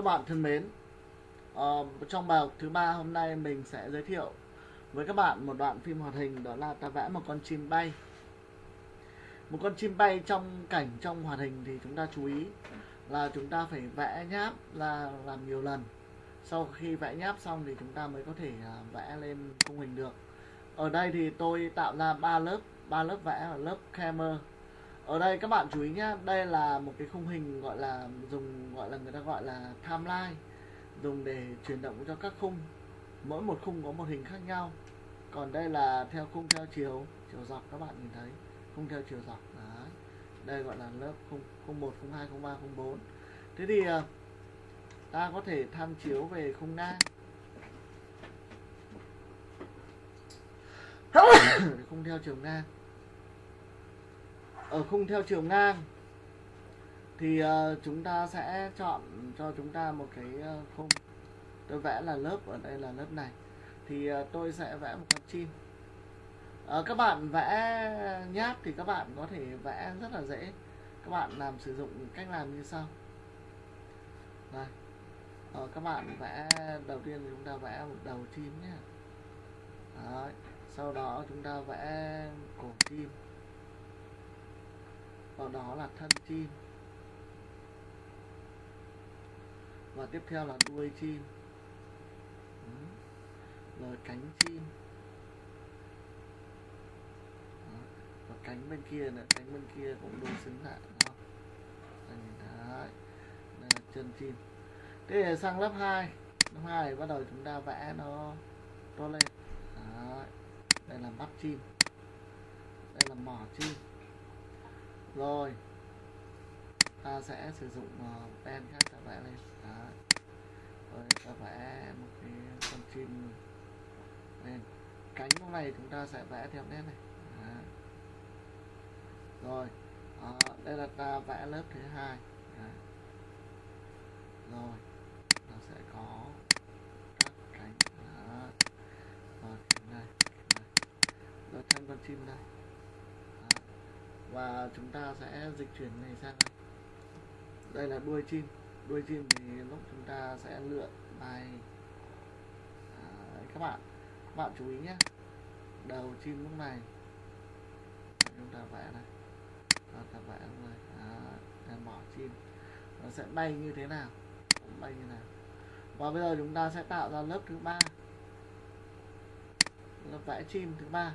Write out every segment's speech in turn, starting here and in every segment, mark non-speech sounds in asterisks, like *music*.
Các bạn thân mến, uh, trong bài học thứ ba hôm nay mình sẽ giới thiệu với các bạn một đoạn phim hoạt hình đó là ta vẽ một con chim bay. Một con chim bay trong cảnh trong hoạt hình thì chúng ta chú ý là chúng ta phải vẽ nháp là làm nhiều lần. Sau khi vẽ nháp xong thì chúng ta mới có thể uh, vẽ lên khung hình được. Ở đây thì tôi tạo ra ba lớp, ba lớp vẽ ở lớp camera ở đây các bạn chú ý nhé đây là một cái khung hình gọi là dùng, gọi là người ta gọi là timeline, dùng để chuyển động cho các khung. Mỗi một khung có một hình khác nhau. Còn đây là theo khung theo chiều chiều dọc các bạn nhìn thấy. Khung theo chiều dọc, Đấy. đây gọi là lớp khung khung một, khung hai, khung ba, khung bốn. Thế thì ờ, ta có thể tham chiếu về khung ngang *coughs* khung theo chiều ngang ở khung theo chiều ngang. Thì uh, chúng ta sẽ chọn cho chúng ta một cái uh, khung. Tôi vẽ là lớp ở đây là lớp này. Thì uh, tôi sẽ vẽ một con chim. Uh, các bạn vẽ nháp thì các bạn có thể vẽ rất là dễ. Các bạn làm sử dụng cách làm như sau. Đây uh, các bạn vẽ đầu tiên chúng ta vẽ một đầu chim nhé. Đấy. sau đó chúng ta vẽ cổ chim sau đó là thân chim. Và tiếp theo là đuôi chim. Rồi cánh chim. Và cánh bên kia nữa, cánh bên kia cũng đối xứng lại, đúng đấy đây là chân chim. Thế sang lớp 2 lớp 2 bắt đầu chúng ta vẽ nó to lên. Đấy. đây là mắt chim. Đây là mỏ chim rồi. Ta sẽ sử dụng uh, pen khác ta vẽ lên Đó. rồi ta vẽ một cái con chim lên. Cánh lúc này chúng ta sẽ vẽ theo nét này. Đó. rồi à, đây là ta vẽ lớp thứ hai. Rồi ta sẽ có các cánh. Đó. rồi này, này rồi thêm con chim đây và chúng ta sẽ dịch chuyển này sang này đây là đuôi chim. Đuôi chim thì lúc chúng ta sẽ lựa bài à, các bạn. Các bạn chú ý nhé. Đầu chim lúc này. Chúng ta vẽ này. Chúng ta vẽ lúc này. À, bỏ chim. Nó sẽ bay như thế nào? Bay như nào? Và bây giờ chúng ta sẽ tạo ra lớp thứ ba. Lớp vẽ chim thứ ba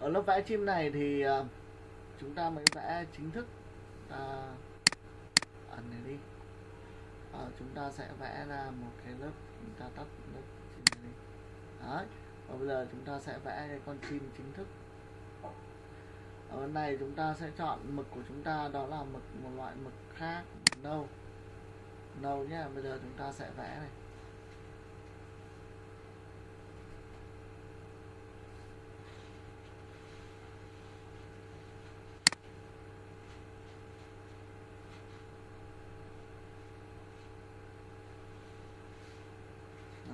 ở lớp vẽ chim này thì ờ, chúng ta mới vẽ chính thức à, ẩn này đi. À, chúng ta sẽ vẽ ra một cái lớp chúng ta tắt lớp chim này đi. Đấy và bây giờ chúng ta sẽ vẽ cái con chim chính thức. Ở bên này chúng ta sẽ chọn mực của chúng ta đó là mực một loại mực khác. Nâu. Nâu nhé bây giờ chúng ta sẽ vẽ này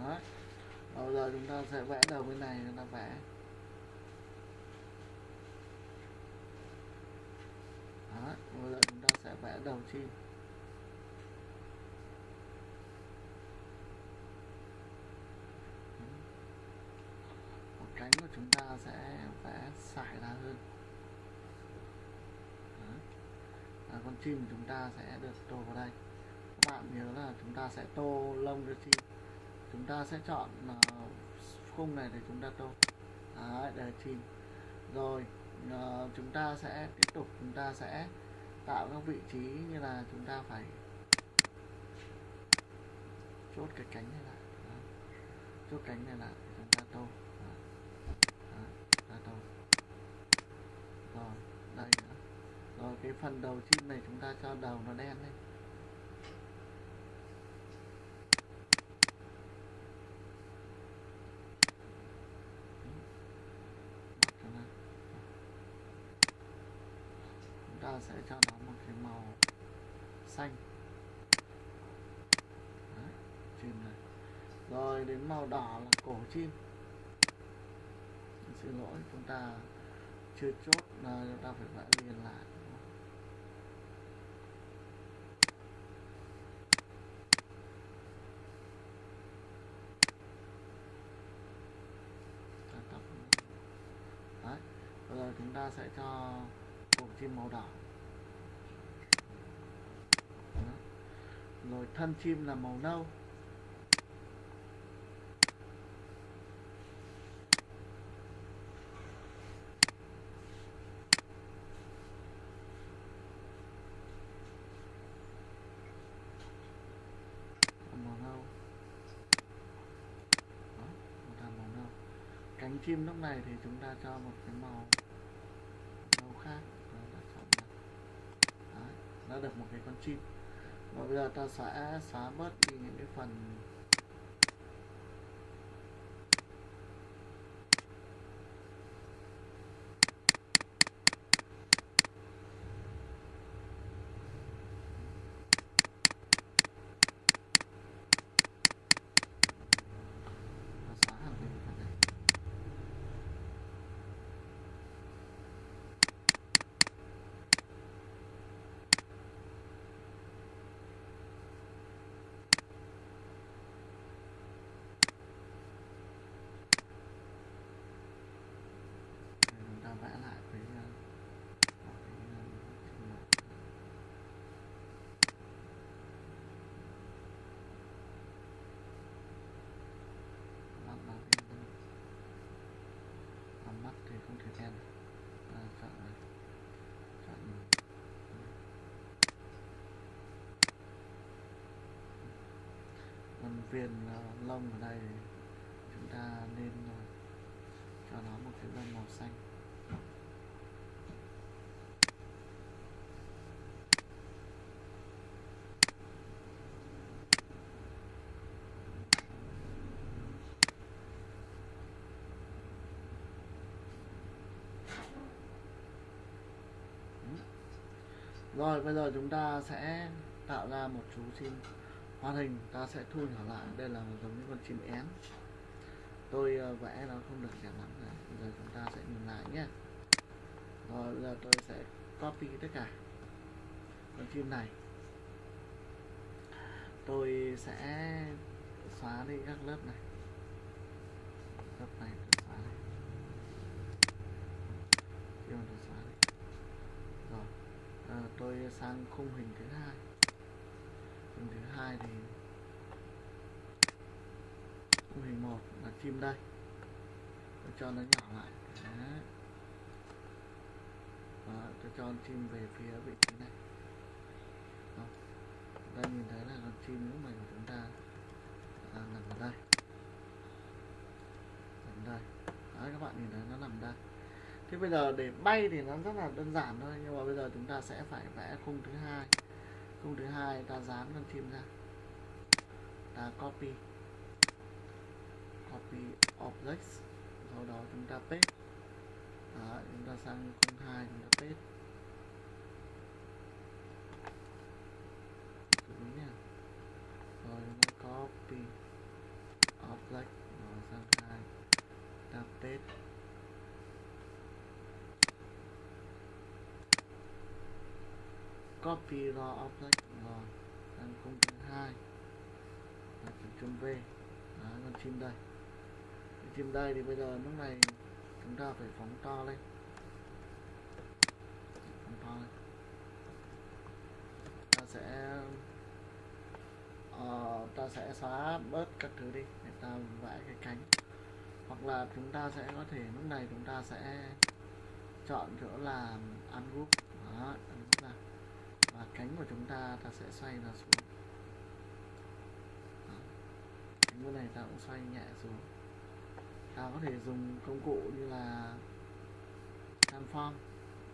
Đấy bây giờ chúng ta sẽ vẽ đầu bên này chúng ta vẽ. Đó bây giờ chúng ta sẽ vẽ đầu chim. Một cánh của chúng ta sẽ vẽ xải ra hơn. À, con chim chúng ta sẽ được tô vào đây. Các bạn nhớ là chúng ta sẽ tô lông cho chim. Chúng ta sẽ chọn uh, khung này để chúng ta tô. Đấy, để chìm. Rồi uh, chúng ta sẽ tiếp tục chúng ta sẽ tạo các vị trí như là chúng ta phải chốt cái cánh này lại. Chốt cánh này lại chúng ta tô. Đó. ta tô. Rồi đây nữa. Rồi cái phần đầu chim này chúng ta cho đầu nó đen lên. sẽ cho nó một cái màu xanh. Đấy, chim này. Rồi đến màu đỏ là cổ chim. Xin lỗi chúng ta chưa chốt là chúng ta phải vẽ liền lại. Đấy. giờ chúng ta sẽ cho cổ chim màu đỏ. Rồi thân chim là màu nâu. Màu nâu. Đó một thằng màu nâu. Cánh chim lúc này thì chúng ta cho một cái màu nâu khác. Đó, đã được một cái con chim và bây giờ ta sẽ xóa bớt đi những cái phần ta xóa hẳn đi phần này Để chúng ta vẽ lại với ờ, một cái, ờ, chim màu. mắt nó thì vẫn còn mắt thì không thể đen à, chọn này chọn còn viền ờ, lông ở đây. Chúng ta nên ờ, cho nó một cái lông màu xanh. Rồi, bây giờ chúng ta sẽ tạo ra một chú chim hoạt hình ta sẽ thu nhỏ lại. Đây là một giống như con chim én. Tôi ờ, vẽ nó không được đẹp lắm này bây giờ chúng ta sẽ nhìn lại nhé. Rồi bây giờ tôi sẽ copy tất cả con chim này. Tôi sẽ xóa đi các lớp này. Lớp này tôi xóa đi. Chim tôi xóa đi. Rồi à, tôi sang khung hình thứ hai thứ hai thì khung hình một là chim đây. Tôi cho nó nhỏ lại. Đấy. Đó, tôi cho con chim về phía vị trí này. Đó. đây nhìn thấy là con chim lúc này của chúng ta à, nằm ở đây. Nằm đây. Đấy các bạn nhìn thấy nó nằm đây. Thế bây giờ để bay thì nó rất là đơn giản thôi nhưng mà bây giờ chúng ta sẽ phải vẽ khung thứ hai câu thứ hai ta dán con chim ra. Ta copy. Copy objects. Sau đó chúng ta paste. Đó, chúng ta sang con hai chúng ta paste. Đúng nha. Rồi chúng ta copy object. Rồi sang hai. Ta paste. Copy raw object rồi đang công thứ hai. Là chữ chấm v. Đó, con chim đây. Chim đây thì bây giờ lúc này chúng ta phải phóng to lên. Phóng to lên. Ta sẽ uh, ta sẽ xóa bớt các thứ đi để ta vẽ cái cánh. Hoặc là chúng ta sẽ có thể lúc này chúng ta sẽ chọn chỗ là ungroup đó cánh của chúng ta ta sẽ xoay nó xuống. Đó. cánh bên này ta cũng xoay nhẹ xuống. Ta có thể dùng công cụ như là transform.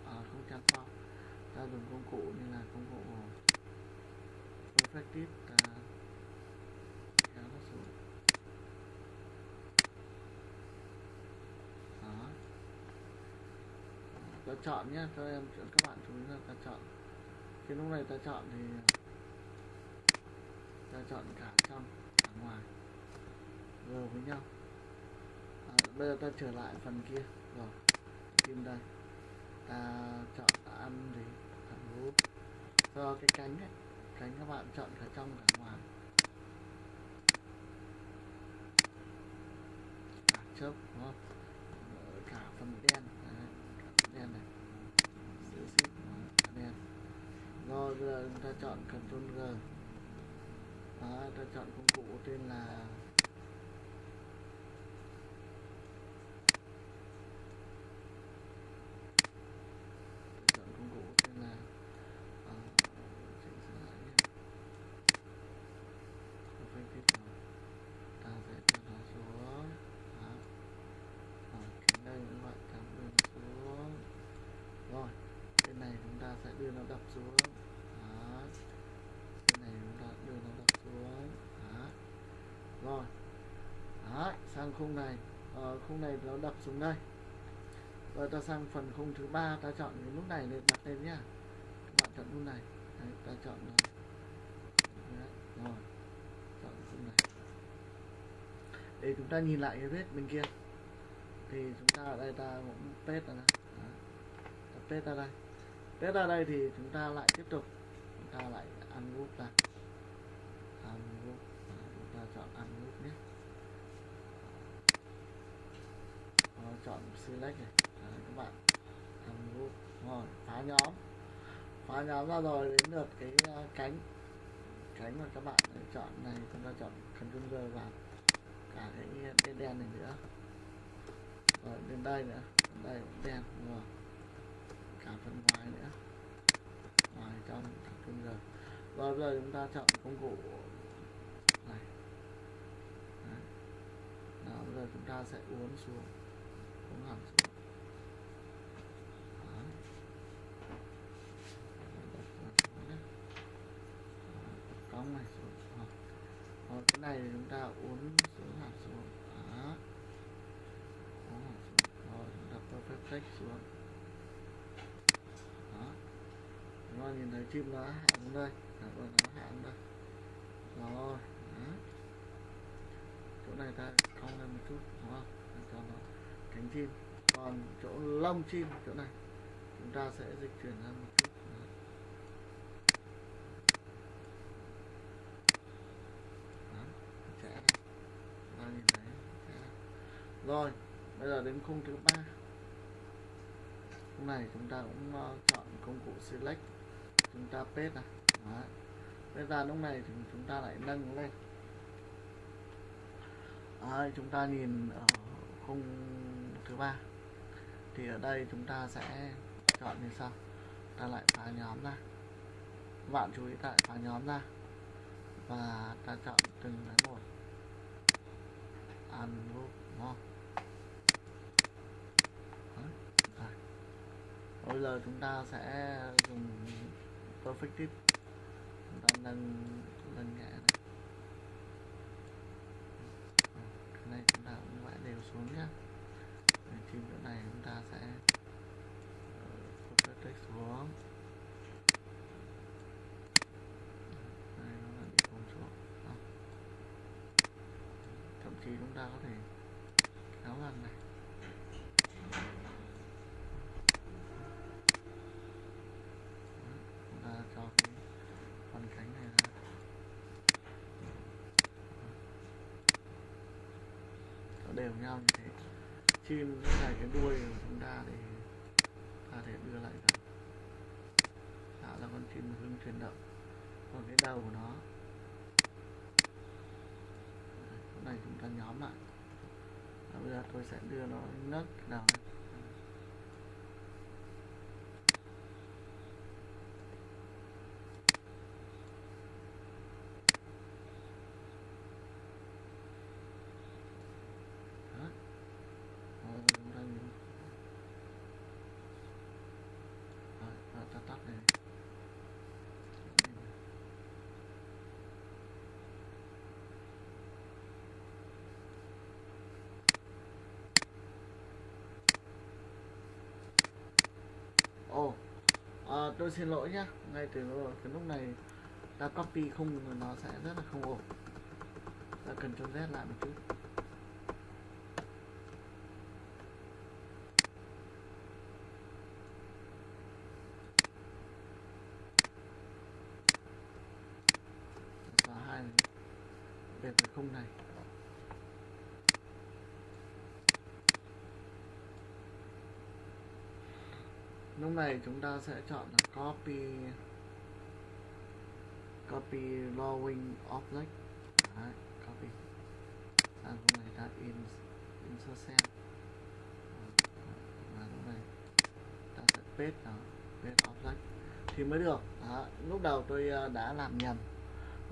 À, không transform. Ta dùng công cụ như là công cụ perfective ta kéo nó xuống. Đó. Ta chọn nhé cho em các bạn chú ý là ta chọn cái lúc này ta chọn thì ta chọn cả trong cả ngoài vừa với nhau. À, bây giờ ta trở lại phần kia. Rồi kim đây. Ta chọn ăn gì thẳng group do cái cánh ấy cánh các bạn chọn cả trong cả ngoài. Cả chớp đúng không? Cả phần đen. Cả phần đen này giữ ship thả đen rồi bây giờ chúng ta chọn Ctrl G. Đó ta chọn công cụ tên là chọn công cụ tên là ờ, chỉnh sửa lại nhé. Không phải tiếp nào. ta sẽ cho nó xuống đó. Ở cái đây cũng vậy ta đưa nó xuống rồi bên này chúng ta sẽ đưa nó đập xuống đó bên này chúng ta đưa nó đập xuống đó rồi đó sang khung này. Ờ, khung này nó đập xuống đây. Rồi ta sang phần khung thứ ba ta chọn cái nút này để đặt lên nhá. Các bạn chọn nút này. Đấy, ta chọn Đấy, rồi. Chọn khung này. Để chúng ta nhìn lại cái vết bên kia. Thì chúng ta ở đây ta cũng paste ra đây. Đó. Ta paste ra đây. Paste ra đây thì chúng ta lại tiếp tục. Chúng ta lại ăn ungroup ra. Ungroup Đó, chúng ta chọn ăn nhé Đó, chọn select này. Đấy, các bạn. Ungroup rồi phá nhóm. Phá nhóm ra rồi đến lượt cái uh, cánh. Cánh mà các bạn chọn này chúng ta chọn controller G vào. Cả cái đen đen này nữa. Rồi đến đây nữa. Đến đây cũng đen rồi cả phần ngoài nữa. Ngoài trong controller G rồi bây giờ chúng ta chọn công cụ này. Đấy. Đó, bây giờ chúng ta sẽ uốn xuống uốn hẳn Đó. Cong này xuống Đó. Cái này chúng ta uốn xuống hạt xuống Đó. Uốn hẳn xuống rồi chúng ta perfect text xuống đó chúng ta nhìn thấy chim nó hạ xuống đây Đó, rồi nó hạ xuống đây rồi đó chỗ này ta cong lên một chút đúng không cho nó cánh chim còn chỗ lông chim chỗ này chúng ta sẽ dịch chuyển ra một chút. Đó. Đó, nhìn thấy rồi bây giờ đến khung thứ ba. Khung này chúng ta cũng ờ, chọn công cụ select. Chúng ta paste này Đó. bây giờ lúc này thì chúng ta lại nâng lên. Đấy, chúng ta nhìn ở khung 3 thì ở đây chúng ta sẽ chọn như sau. Ta lại phá nhóm ra. Bạn chú ý tại phá nhóm ra. Và ta chọn từng cái một. Ungroup đúng không? Bây giờ chúng ta sẽ dùng perfect tip chúng ta nâng nâng nhẹ này Ờ, cái này chúng ta cũng vẽ đều xuống nhé Để chim chỗ này chúng ta sẽ ờ, text xuống. Đây nó lại bị phồng xuống Đó. Ờ. thậm chí chúng ta có thể kéo lần này. Chúng ta cho cái phần cánh này ra. Nó đều nhau như chim cái này, cái đuôi của chúng ta thì ta thể đưa lại gần tạo ra dạ con chim hưng chuyển động. Còn cái đầu của nó. Chỗ này chúng ta nhóm lại. Và bây giờ tôi sẽ đưa nó nấc đầu này Đó. Rồi chúng ta nhìn Rồi, rồi ta tắt này Ồ, à, tôi xin lỗi nhá. Ngay từ cái lúc này, ta copy không, nó sẽ rất là không ổn. Ta cần cho Z lại một chút. Xóa hai này về cái khung này lúc này chúng ta sẽ chọn là copy copy drawing object. Đấy, copy. Sang lúc này ta in insert cell. Và lúc này ta sẽ paste nó paste object. Thì mới được. Đó. lúc đầu tôi ờ, đã làm nhầm.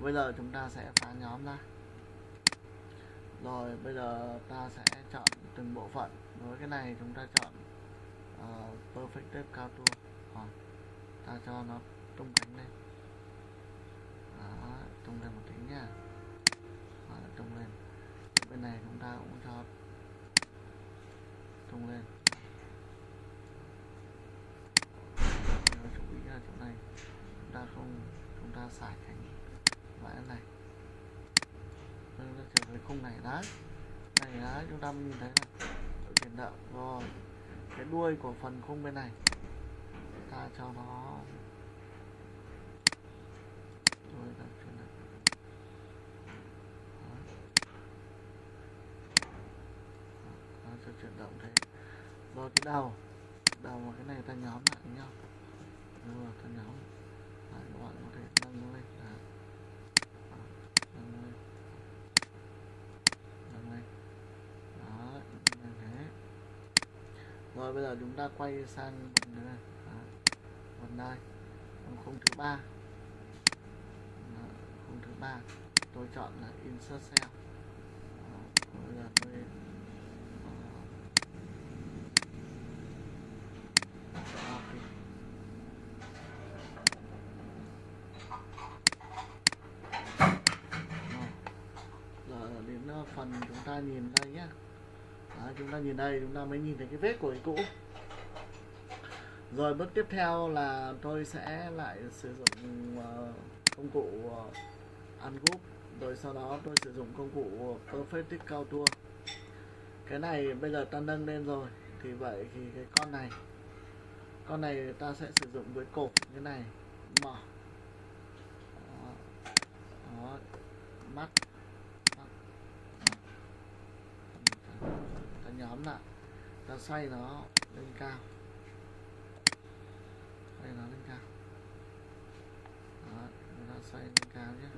Bây giờ chúng ta sẽ phá nhóm ra. Rồi bây giờ ta sẽ chọn từng bộ phận. Với cái này chúng ta chọn uh, perfect cao tua. Hoặc ta cho nó tung cánh lên. Đó, tung lên một tí nha. Đó, tung lên. Bên này chúng ta cũng cho tung lên. Nếu chú ý là chỗ này. Chúng ta không chúng ta xài cánh loại này. Chúng ta trở về khung này đấy này đấy chúng ta nhìn thấy là tiền đạo rồi cái đuôi của phần khung bên này. Ta cho nó. Đuôi ta chuyển động cho chuyển động thế. Rồi cái đầu. Đầu và cái này ta nhóm lại với nhau. Rồi, ta nhóm lại, các bạn có thể nâng nó lên Đấy. Đó, nâng lên nâng lên đó như thế rồi bây giờ chúng ta quay sang phần này. Phần đây phần khung thứ ba. Khung thứ ba. Tôi chọn là insert cell Đó, bây giờ tôi ờ, copy. Rồi. giờ đến ờ, phần chúng ta nhìn đây nhé Đó, chúng ta nhìn đây chúng ta mới nhìn thấy cái vết của cái cũ. Rồi bước tiếp theo là tôi sẽ lại sử dụng ờ, công cụ ờ, ăn ungroup rồi sau đó tôi sử dụng công cụ perfect cao tua cái này bây giờ ta nâng lên rồi thì vậy thì cái con này con này ta sẽ sử dụng với cột như này. Mở. Đó, đó. mắt ta nhóm lại ta xoay nó lên cao. Xoay nó lên cao. Đó chúng ta xoay lên cao nhé.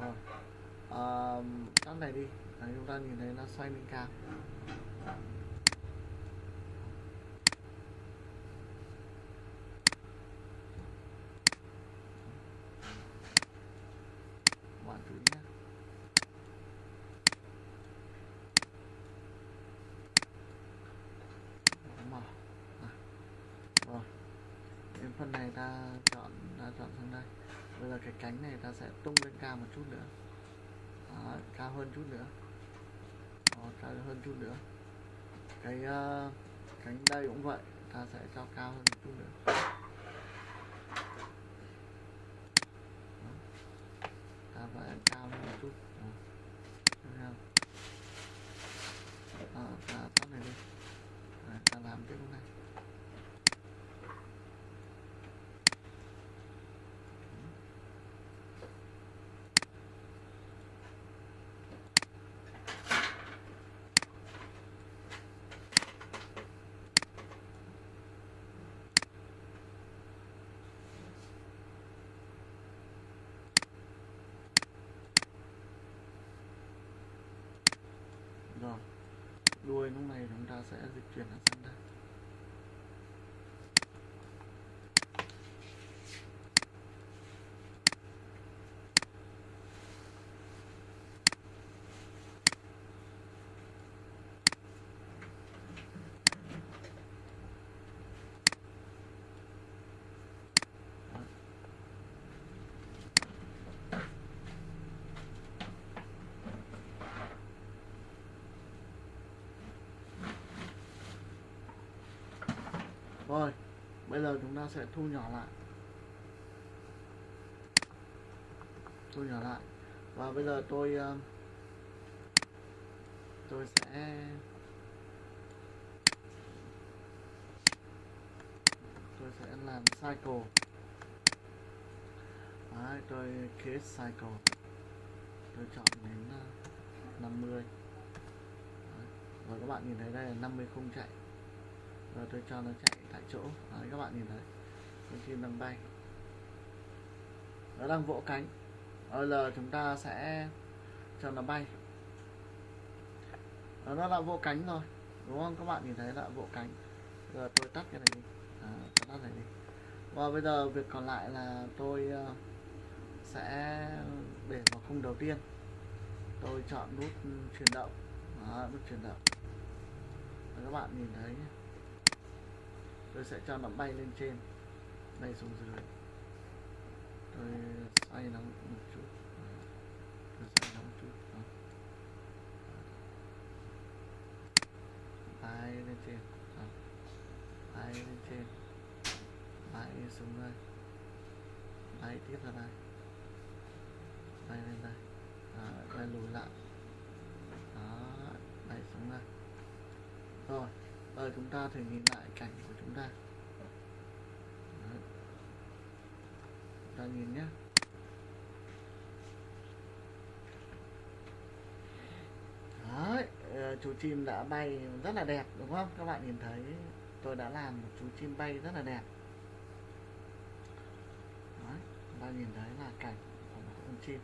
Rồi à, cái này đi. Đấy, chúng ta nhìn thấy nó xoay lên cao bạn chú ý nhé mở à. rồi đến phần này ta chọn ta chọn sang đây bây giờ cái cánh này ta sẽ tung lên cao một chút nữa. Đó, cao hơn chút nữa. Đó, cao hơn chút nữa. Cái uh, cánh đây cũng vậy ta sẽ cho cao hơn một chút nữa Đó. ta phải cao hơn một chút Đó. Thấy không? Đó, ta tắt này đi Đấy, ta làm tiếp cái này rồi đuôi lúc này chúng ta sẽ dịch chuyển nó sang đây Đó. Rồi, bây giờ chúng ta sẽ thu nhỏ lại. Thu nhỏ lại. Và bây giờ tôi ờ, tôi sẽ tôi sẽ làm cycle. Đấy, tôi create cycle. Tôi chọn đến ờ, 50. Đấy. và các bạn nhìn thấy đây là 50 không chạy rồi tôi cho nó chạy tại chỗ. Đấy, các bạn nhìn thấy con chim đang bay. Nó đang vỗ cánh. Bây giờ chúng ta sẽ cho nó bay. Đó, nó đã vỗ cánh rồi đúng không? Các bạn nhìn thấy đã vỗ cánh. Giờ tôi tắt cái này đi. À, tôi tắt này đi. Và bây giờ việc còn lại là tôi ờ, sẽ để vào khung đầu tiên. Tôi chọn nút ừ, chuyển động. Đó, nút chuyển động. Và các bạn nhìn thấy nhé tôi sẽ cho nó bay lên trên bay xuống dưới. Tôi xoay nó một chút. Tôi xoay nó một chút. Đó. bay lên trên. Đó. bay lên trên. Bay xuống đây. Bay tiếp ra đây. Bay lên đây. Đó, bay lùi lại. Đó bay xuống đây. Rồi giờ chúng ta thử nhìn lại cảnh của chúng ta Đấy. chúng ta nhìn nhé Đấy, ờ, chú chim đã bay rất là đẹp đúng không? Các bạn nhìn thấy tôi đã làm một chú chim bay rất là đẹp. Đấy, chúng ta nhìn thấy là cảnh của một con chim.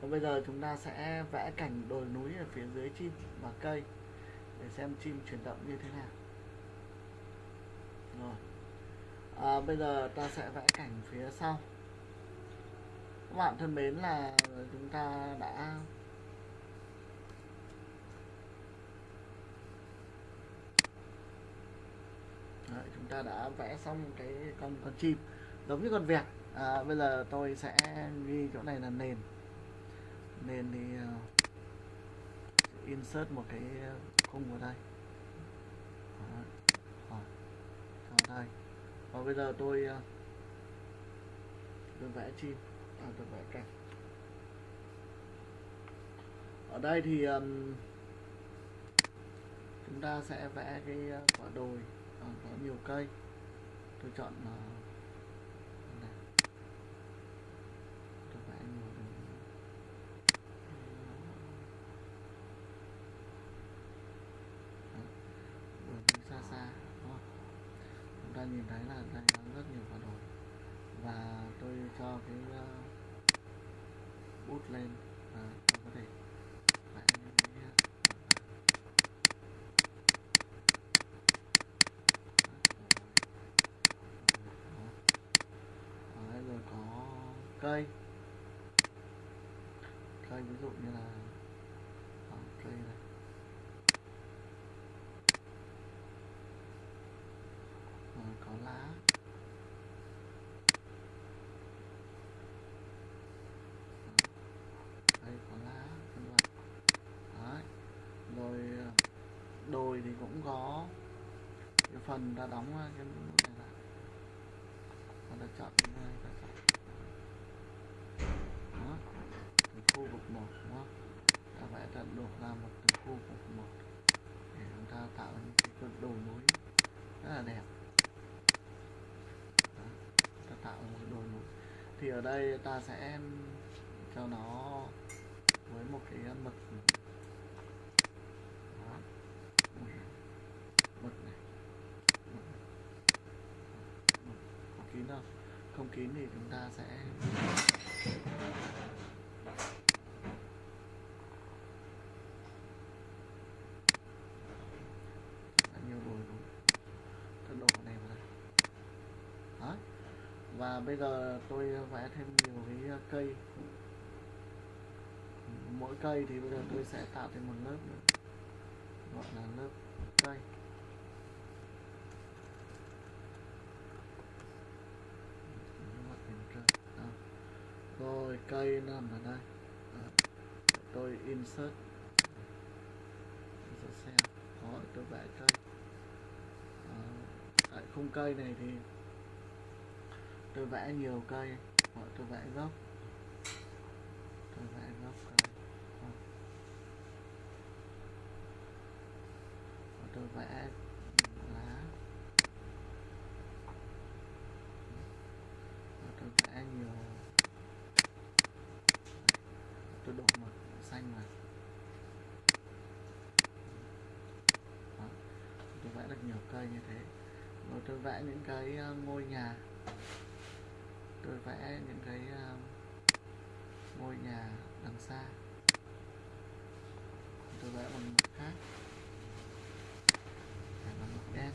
Và bây giờ chúng ta sẽ vẽ cảnh đồi núi ở phía dưới chim và cây để xem chim chuyển động như thế nào. Rồi. À, bây giờ ta sẽ vẽ cảnh phía sau. Các bạn thân mến là chúng ta đã Đấy, chúng ta đã vẽ xong cái con con chim giống như con vẹt à, bây giờ tôi sẽ ghi chỗ này là nền nền thì uh, insert một cái khung vào đây. Đó. Rồi. vào đây. Và bây giờ tôi uh, tôi vẽ chim. À, tôi vẽ cảnh ở đây thì um, chúng ta sẽ vẽ cái ờ, quả đồi. Ờ, có nhiều cây. Tôi chọn uh, này. tôi vẽ nhiều đường Đó. đường đi xa xa đúng không? chúng ta nhìn thấy là đây có rất nhiều quả đồi và tôi cho cái uh, bút lên và tôi có thể vẽ cái Đấy, rồi có cây. Cây ví dụ như là ờ, cây này rồi có lá đây có lá vân vân đấy rồi ờ, đồi thì cũng có cái phần ta đóng cái nút này lại. Và ta chọn cái này ta chọn đó. Từ khu vực một, đúng không? Ta vẽ tận đổ ra một từ khu vực một để chúng ta tạo ra những cái cực mối rất là đẹp. Đó. ta tạo ra một đồ mối thì ở đây ta sẽ cho nó với một cái mực đó. mực này mực này. Mực. có kín không không kín thì chúng ta sẽ Đã nhiều đồi núi tôi đổ cái này vào đây. Đó. Và bây giờ tôi vẽ thêm nhiều cái cây. Mỗi cây thì bây giờ tôi sẽ tạo thêm một lớp nữa. Gọi là lớp cây Lớp hình cây. Đó rồi cây nằm ở đây. À, tôi insert. Insert xem. Có tôi vẽ cây. À, tại khung cây này thì tôi vẽ nhiều cây. Hoặc tôi vẽ gốc. Tôi vẽ gốc cây. À. Tôi vẽ lá Và tôi vẽ nhiều tôi đổ mực xanh vào được nhiều cây như thế rồi tôi vẽ những cái ờ, ngôi nhà. Tôi vẽ những cái ờ, ngôi nhà đằng xa. Tôi vẽ bằng khác vẽ bằng mực đen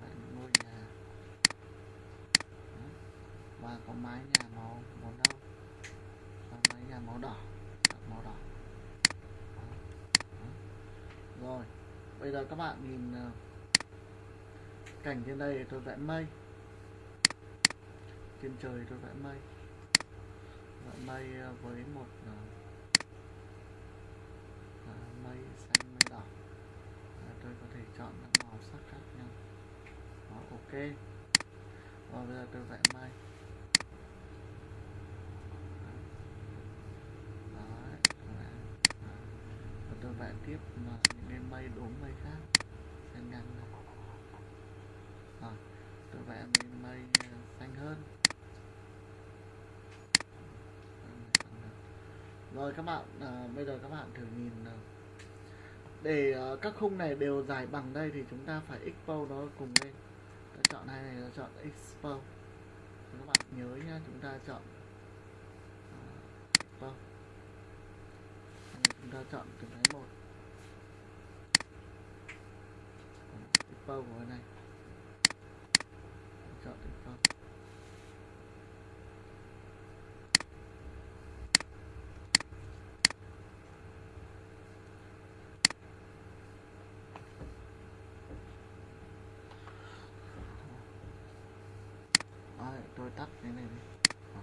vẽ những ngôi nhà Đó có mái nhà màu màu nâu. Và mái nhà màu đỏ. Màu đỏ. Rồi, bây giờ các bạn nhìn ờ, cảnh trên đây tôi vẽ mây. Trên trời tôi vẽ mây. Vẽ mây ờ, với một ờ, mây xanh, mây đỏ. Tôi có thể chọn các màu sắc khác nhau. Đó, ok. Và bây giờ tôi vẽ mây Đấy, tôi vẽ. Đó. Và tôi vẽ tiếp mà những cái mây đốm mây khác. Xanh ngang này rồi tôi vẽ bên mây xanh hơn. Rồi các bạn à, bây giờ các bạn thử nhìn để à, các khung này đều dài bằng đây thì chúng ta phải expose nó cùng lên. Ta chọn hai này ta chọn expose các bạn nhớ nhá chúng ta chọn ờ, à, expose chúng ta chọn từng cái một. Expose của cái này chọn expose Đấy, tôi tắt cái này đi Đó.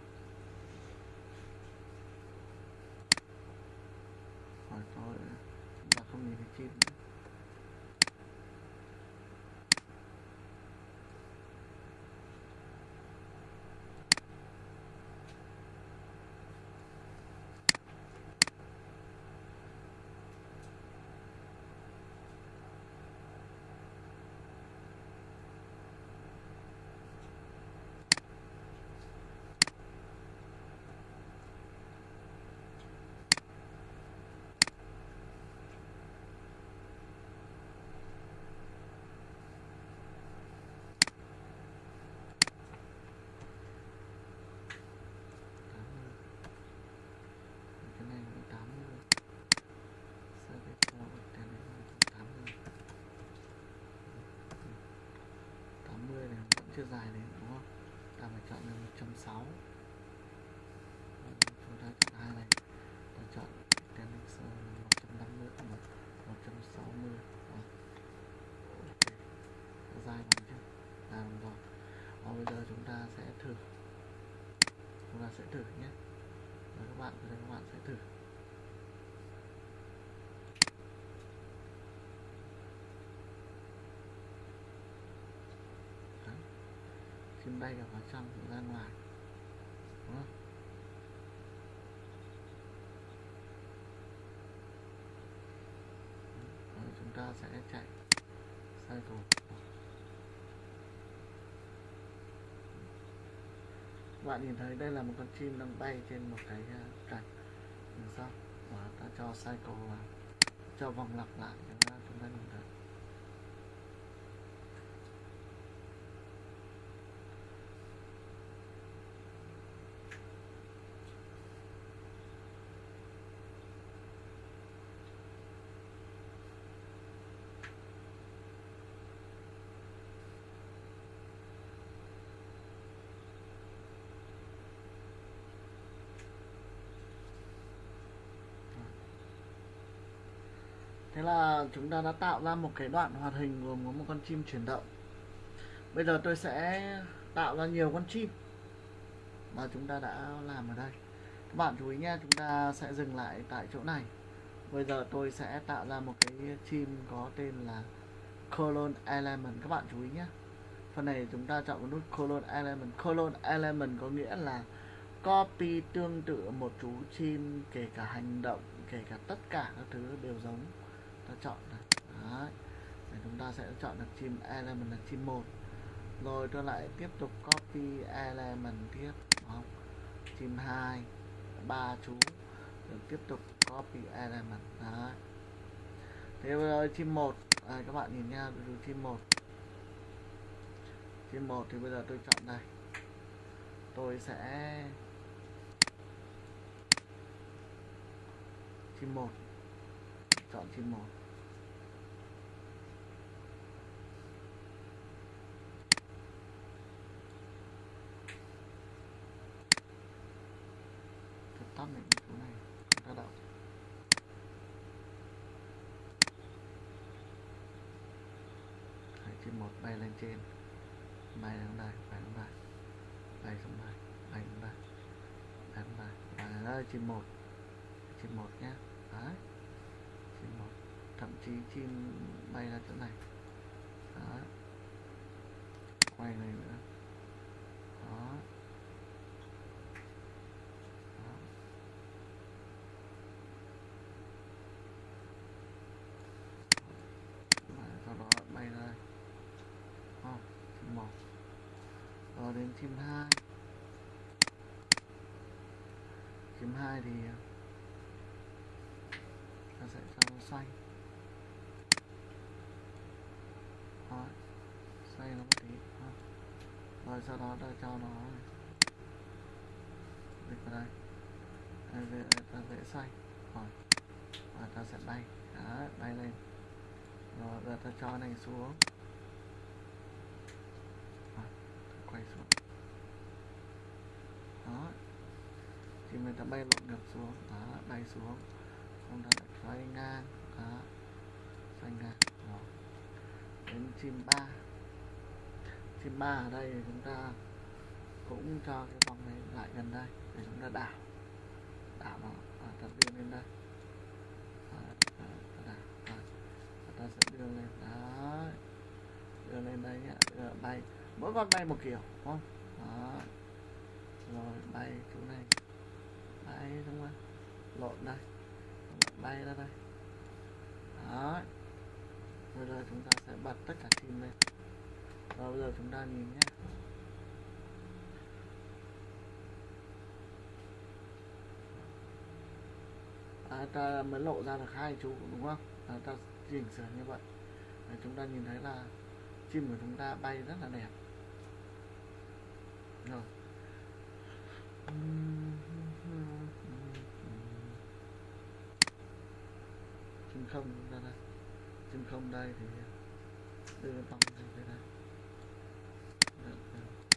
rồi tôi chúng ta không nhìn thấy chim nữa. cái này là 80 Sơ cái cho cái này là 80 80 này chưa dài đấy đúng không? Ta phải chọn là 1.6 chúng ta chọn hai này. Ta chọn cái này sơ là 150 1, 160 Đó. ok. Dài bằng chưa? Làm rồi. Và bây giờ chúng ta sẽ thử. Chúng ta sẽ thử nhé. Và các bạn các bạn sẽ thử Đấy đây là vào trong ra ngoài. Đúng không? Rồi chúng ta sẽ chạy cycle Các bạn nhìn thấy đây là một con chim đang bay trên một cái ờ, cành đằng sau và ta cho cycle vào, cho vòng lặp lại chúng ta chúng ta nhìn thấy Thế là chúng ta đã tạo ra một cái đoạn hoạt hình gồm có một con chim chuyển động. Bây giờ tôi sẽ tạo ra nhiều con chim mà chúng ta đã làm ở đây. Các bạn chú ý nhé, chúng ta sẽ dừng lại tại chỗ này. Bây giờ tôi sẽ tạo ra một cái chim có tên là Colon Element. Các bạn chú ý nhé. Phần này chúng ta chọn nút Colon Element. Colon Element có nghĩa là copy tương tự một chú chim kể cả hành động, kể cả tất cả các thứ đều giống ta chọn này đấy. Để chúng ta sẽ chọn được chim element là chim một. Rồi tôi lại tiếp tục copy element tiếp không? Chim hai ba chú. Rồi tiếp tục copy element. Đấy. Thế bây giờ chim một. À, các bạn nhìn nha tôi chim một. Chim một thì bây giờ tôi chọn đây. Tôi sẽ chim một. Chọn chim một Tôi tắt này cái chỗ này ta động Đấy, chim một bay lên trên bay lên đây bay lên đây bay xuống đây bay lên đây bay lên đây và đây chim một chim một nhé đấy chim một thậm chí chim bay ra chỗ này đấy quay này nữa đó đó Và sau đó bay ra đây không chim một rồi đến chim hai. Chim hai thì à, ta sẽ cho nó xoay đó xoay nó một tí đó. rồi sau đó ta cho nó dịch vào đây. Đây, ta sẽ xoay rồi và ta sẽ bay. Đó bay lên. Rồi giờ ta cho này xuống. Rồi, quay xuống đó thì người ta bay lộn ngược xuống. Đó bay xuống. Xong ta lại xoay ngang. Đó xoay ngang. Đó. đến chim ba. Chim ba ở đây thì chúng ta cũng cho cái vòng này lại gần đây để chúng ta đảo. Đảo nó và tập đưa lên đây. Đó, đó, đảo và ta sẽ đưa lên. Đó. Đưa lên đây nhá, đưa bay. Mỗi con bay một kiểu đúng không? Đó. Rồi bay chỗ này đây đúng không lộn đây. Bay ra đây. Đó bây giờ chúng ta sẽ bật tất cả chim lên. Rồi bây giờ chúng ta nhìn nhé. À, ta mới lộ ra được hai chú đúng không? À, ta chỉnh sửa như vậy. À, chúng ta nhìn thấy là chim của chúng ta bay rất là đẹp. Rồi chim không ra đây chấm không đây thì ờ, đưa vòng này về đây Được, được.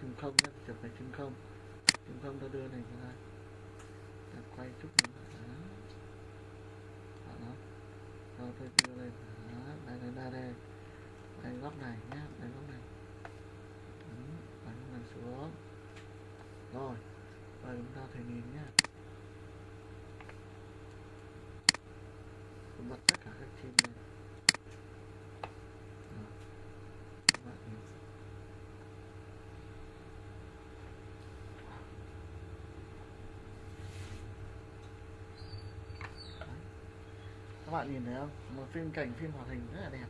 chim không nhé chụp này chim không. Chim không ta đưa này ra ta. Quay chút nữa. Đó. Đó. Rồi tôi đưa lên đó. Đây đây đây đây. Đây góc này nhé đây góc này. Ừ, đây góc này xuống. Rồi. Rồi chúng ta thể nhìn nhé bật tắt cả các chim lên Rồi. Các bạn nhìn các bạn nhìn thấy không? Một phim cảnh phim hoạt hình rất là đẹp.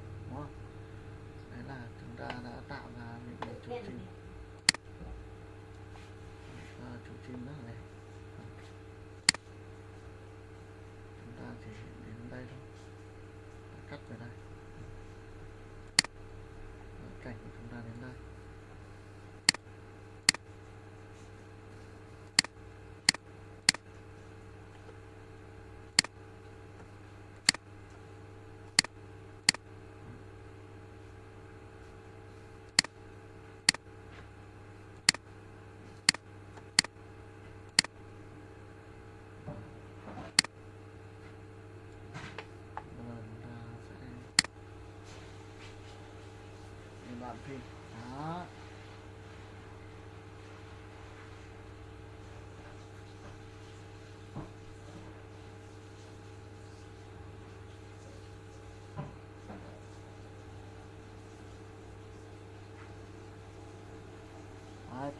thêm đó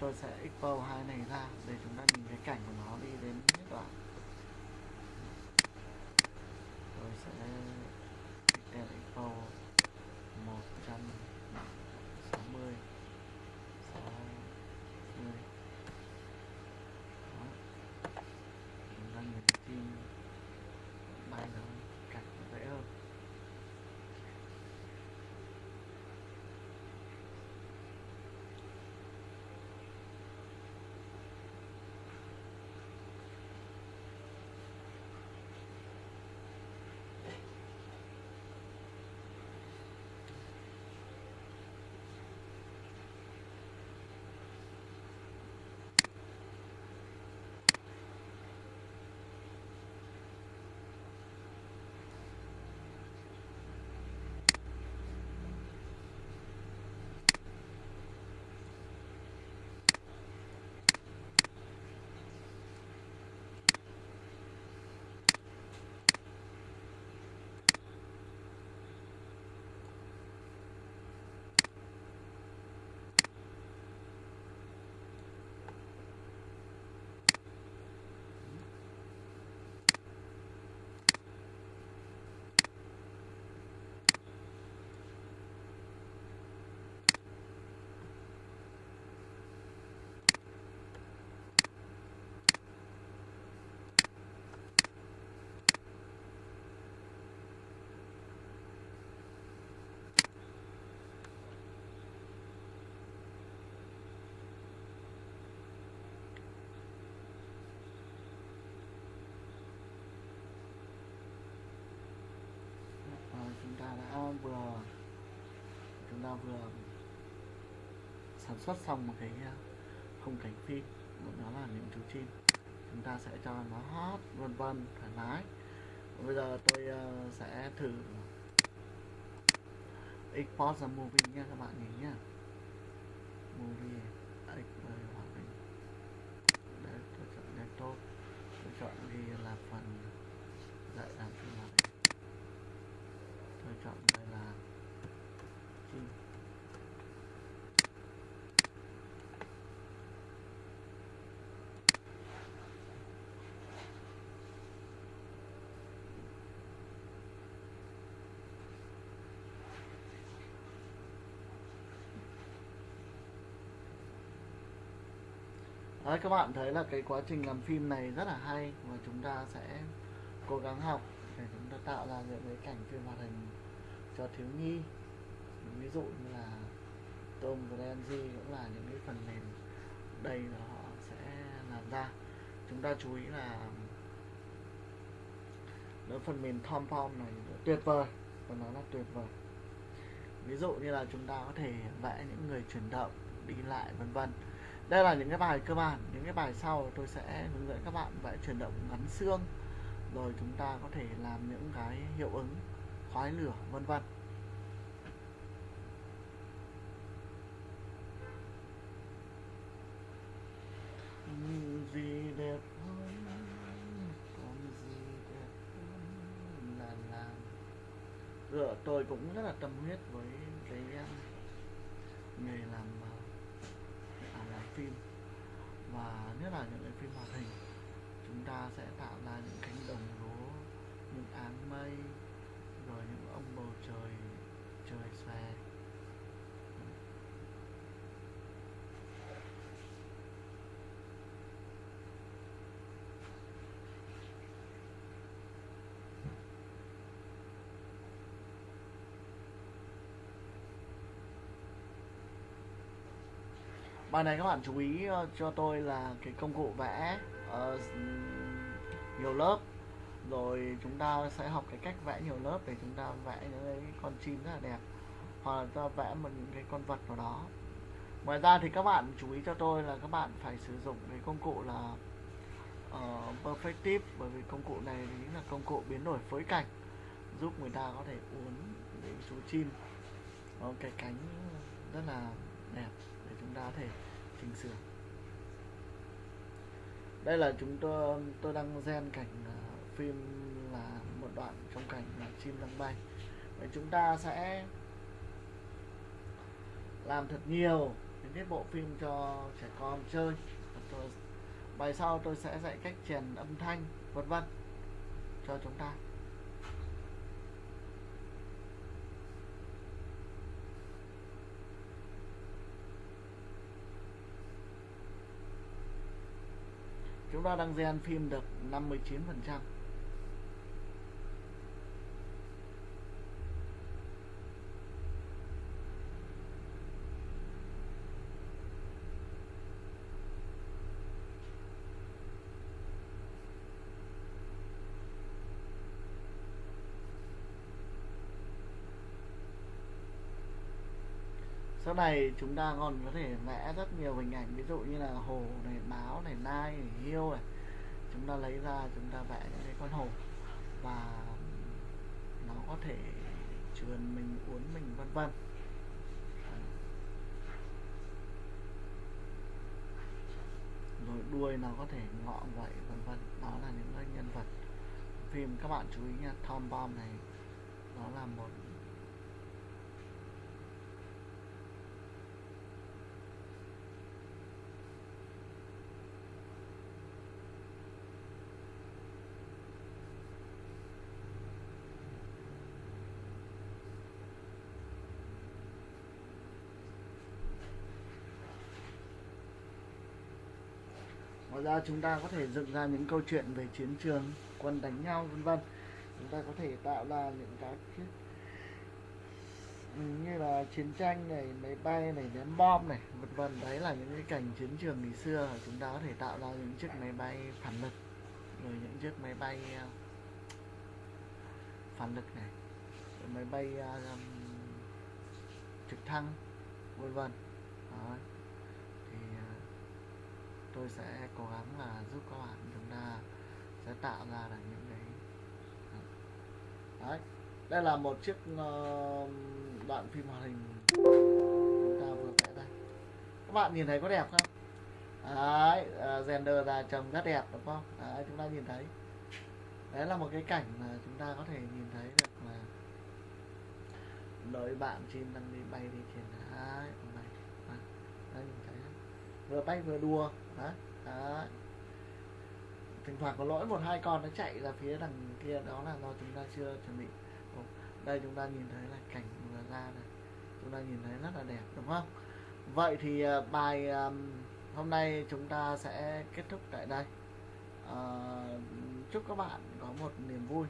tôi sẽ expo hai này ra để chúng ta nhìn cái cảnh của nó đi đến hết đoạn. Tôi sẽ expo vừa chúng ta vừa sản xuất xong một cái ờ, khung cảnh phim. Đó là những chú chim. Chúng ta sẽ cho nó hót vân vân thoải mái. Bây giờ tôi uh, sẽ thử export ra movie nha các bạn nhìn nhá movie export hòa bình để tôi chọn desktop tôi chọn ghi là phần dạy làm phim hoạt hình tôi chọn đây là chim Đấy, các bạn thấy là cái quá trình làm phim này rất là hay và chúng ta sẽ cố gắng học để chúng ta tạo ra những cái cảnh phim hoạt hình cho thiếu nhi. Ví dụ như là Tom Clancy cũng là những cái phần mềm đây là họ sẽ làm ra. Chúng ta chú ý là nó phần mềm Tom Pom này tuyệt vời và nó là tuyệt vời. Ví dụ như là chúng ta có thể vẽ những người chuyển động đi lại vân vân đây là những cái bài cơ bản, những cái bài sau tôi sẽ hướng dẫn các bạn vẽ chuyển động ngắn xương. Rồi chúng ta có thể làm những cái hiệu ứng, khói lửa, vân vân. Gì đẹp hơn, còn gì đẹp hơn là làm. Rồi tôi cũng rất là tâm huyết với cái um, nghề làm làm phim. Và nhất là những cái phim hoạt hình, chúng ta sẽ tạo ra những cánh đồng lúa, những áng mây, rồi những ông bầu trời trời xòe. Bài này các bạn chú ý ờ, cho tôi là cái công cụ vẽ uh, nhiều lớp. Rồi chúng ta sẽ học cái cách vẽ nhiều lớp để chúng ta vẽ những cái con chim rất là đẹp. Hoặc là ta vẽ một những cái con vật nào đó. Ngoài ra thì các bạn chú ý cho tôi là các bạn phải sử dụng cái công cụ là ờ, uh, perfective bởi vì công cụ này chính là công cụ biến đổi phối cảnh giúp người ta có thể uốn những chú chim có cái cánh rất là đẹp chúng ta có thể chỉnh sửa. Đây là chúng tôi tôi đang gen cảnh à, phim là một đoạn trong cảnh là chim đang bay. Vậy chúng ta sẽ làm thật nhiều những cái bộ phim cho trẻ con chơi. Tôi, bài sau tôi sẽ dạy cách chèn âm thanh vân vân cho chúng ta. Chúng ta đang gen phim được 59 phần trăm. Này chúng ta còn có thể vẽ rất nhiều hình ảnh, ví dụ như là hồ này, báo này, nai này, hiêu này. Chúng ta lấy ra, chúng ta vẽ những cái con hồ. Và nó có thể trườn mình uốn mình, vân vân. Rồi đuôi nó có thể ngọ vậy vân vân. Đó là những cái nhân vật. Phim, các bạn chú ý nha, Tom Bomb này, nó là một ngoài ra chúng ta có thể dựng ra những câu chuyện về chiến trường quân đánh nhau vân vân. Chúng ta có thể tạo ra những cái như là chiến tranh này máy bay này ném bom này vân vân. Đấy là những cái cảnh chiến trường ngày xưa chúng ta có thể tạo ra những chiếc máy bay phản lực rồi những chiếc máy bay à, phản lực này máy bay um, trực thăng vân vân. Đấy tôi sẽ cố gắng là giúp các bạn chúng ta sẽ tạo ra được những cái đấy đây là một chiếc ờ, đoạn phim hoạt hình chúng ta vừa vẽ đây các bạn nhìn thấy có đẹp không? Đấy ờ, render ra trông rất đẹp đúng không? Đấy chúng ta nhìn thấy. Đấy là một cái cảnh mà chúng ta có thể nhìn thấy được là đợi bạn chim đang đi bay đi trên đấy, bay vâng, đấy, vừa bay vừa đùa. Đó, đó. thỉnh thoảng có lỗi một hai con nó chạy ra phía đằng kia đó là do chúng ta chưa chuẩn bị. Đây chúng ta nhìn thấy là cảnh vừa ra này. Chúng ta nhìn thấy rất là đẹp đúng không? Vậy thì à, bài à, hôm nay chúng ta sẽ kết thúc tại đây. À, chúc các bạn có một niềm vui.